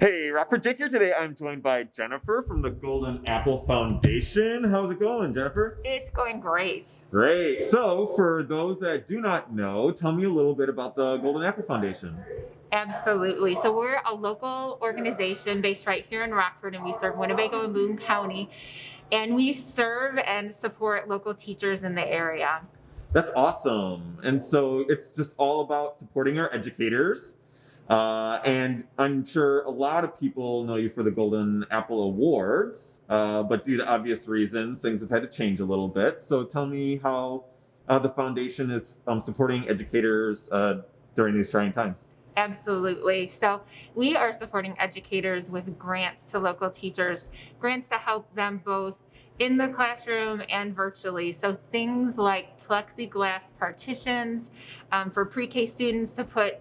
Hey, Rockford Jake here today. I'm joined by Jennifer from the Golden Apple Foundation. How's it going, Jennifer? It's going great. Great. So, for those that do not know, tell me a little bit about the Golden Apple Foundation. Absolutely. So we're a local organization based right here in Rockford, and we serve Winnebago and Boone County. And we serve and support local teachers in the area. That's awesome. And so it's just all about supporting our educators uh, and I'm sure a lot of people know you for the Golden Apple Awards, uh, but due to obvious reasons, things have had to change a little bit. So tell me how uh, the foundation is um, supporting educators uh, during these trying times. Absolutely. So we are supporting educators with grants to local teachers, grants to help them both in the classroom and virtually. So things like plexiglass partitions um, for pre-K students to put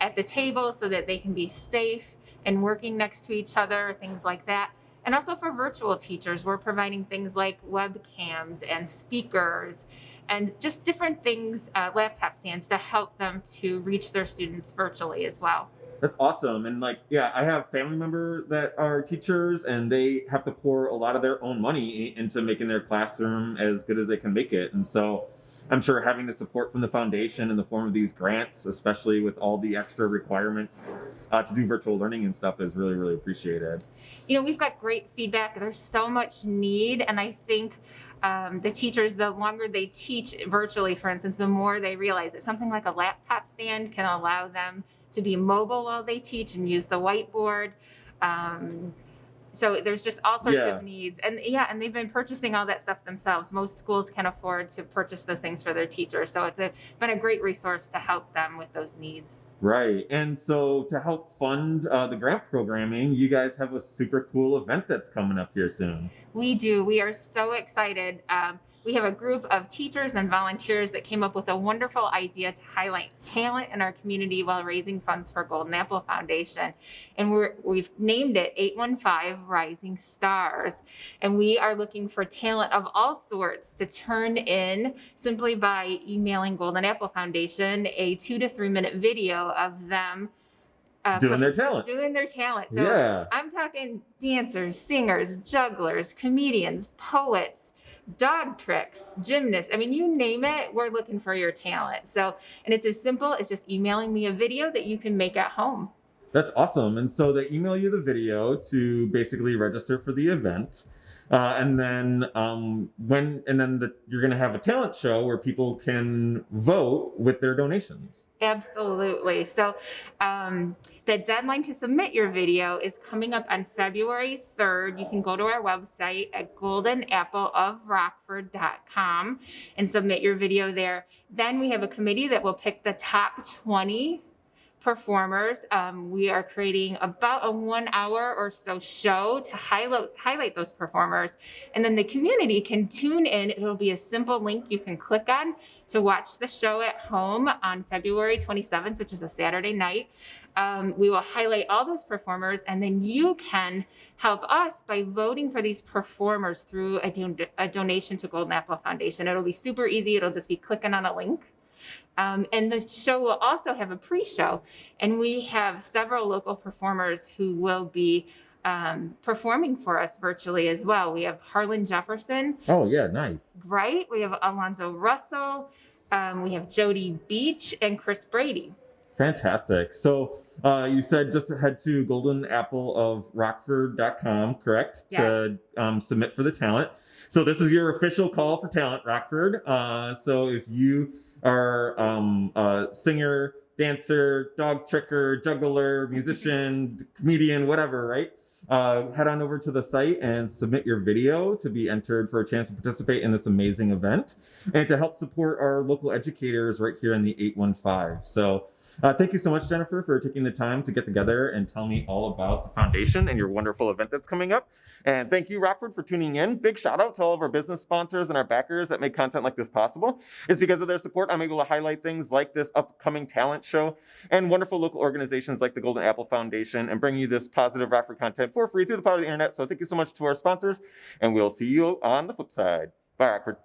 at the table so that they can be safe and working next to each other, things like that. And also for virtual teachers, we're providing things like webcams and speakers and just different things, uh, laptop stands to help them to reach their students virtually as well. That's awesome. And like, yeah, I have family member that are teachers and they have to pour a lot of their own money into making their classroom as good as they can make it. And so I'm sure having the support from the foundation in the form of these grants, especially with all the extra requirements uh, to do virtual learning and stuff, is really, really appreciated. You know, we've got great feedback. There's so much need, and I think um, the teachers, the longer they teach virtually, for instance, the more they realize that something like a laptop stand can allow them to be mobile while they teach and use the whiteboard. Um, so there's just all sorts yeah. of needs. And yeah, and they've been purchasing all that stuff themselves. Most schools can afford to purchase those things for their teachers. So it's a, been a great resource to help them with those needs. Right. And so to help fund uh, the grant programming, you guys have a super cool event that's coming up here soon. We do. We are so excited. Um, we have a group of teachers and volunteers that came up with a wonderful idea to highlight talent in our community while raising funds for Golden Apple Foundation. And we're, we've named it 815 Rising Stars. And we are looking for talent of all sorts to turn in simply by emailing Golden Apple Foundation a two to three minute video of them uh, doing their talent. Doing their talent. So yeah. I'm talking dancers, singers, jugglers, comedians, poets, dog tricks, gymnasts. I mean, you name it, we're looking for your talent. So, and it's as simple as just emailing me a video that you can make at home. That's awesome. And so they email you the video to basically register for the event. Uh, and then um, when and then the, you're going to have a talent show where people can vote with their donations. Absolutely. So um, the deadline to submit your video is coming up on February 3rd. You can go to our website at goldenappleofrockford.com and submit your video there. Then we have a committee that will pick the top 20 performers. Um, we are creating about a one hour or so show to highlight, highlight those performers. And then the community can tune in. It'll be a simple link you can click on to watch the show at home on February 27th, which is a Saturday night. Um, we will highlight all those performers and then you can help us by voting for these performers through a, don a donation to Golden Apple Foundation. It'll be super easy. It'll just be clicking on a link. Um, and the show will also have a pre-show, and we have several local performers who will be um, performing for us virtually as well. We have Harlan Jefferson. Oh yeah, nice. Right. We have Alonzo Russell. Um, we have Jody Beach and Chris Brady. Fantastic. So uh, you said just head to goldenappleofrockford.com, correct? Yes. To um, submit for the talent. So this is your official call for talent, Rockford. Uh, so if you are um, a singer, dancer, dog tricker, juggler, musician, comedian, whatever, right? Uh, head on over to the site and submit your video to be entered for a chance to participate in this amazing event and to help support our local educators right here in the 815. So uh, thank you so much, Jennifer, for taking the time to get together and tell me all about the foundation and your wonderful event that's coming up. And thank you, Rockford, for tuning in. Big shout out to all of our business sponsors and our backers that make content like this possible. It's because of their support I'm able to highlight things like this upcoming talent show and wonderful local organizations like the Golden Apple Foundation and bring you this positive Rockford content for free through the power of the internet. So thank you so much to our sponsors, and we'll see you on the flip side. Bye, Rockford.